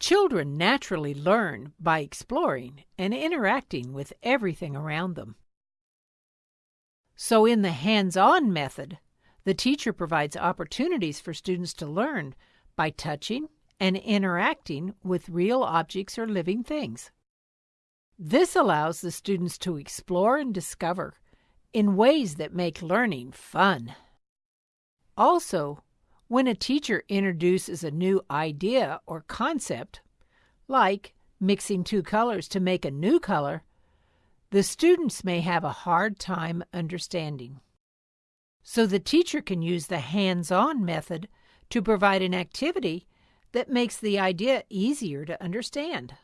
Children naturally learn by exploring and interacting with everything around them. So, in the hands on method, the teacher provides opportunities for students to learn by touching and interacting with real objects or living things. This allows the students to explore and discover in ways that make learning fun. Also, when a teacher introduces a new idea or concept, like mixing two colors to make a new color, the students may have a hard time understanding. So the teacher can use the hands on method to provide an activity that makes the idea easier to understand.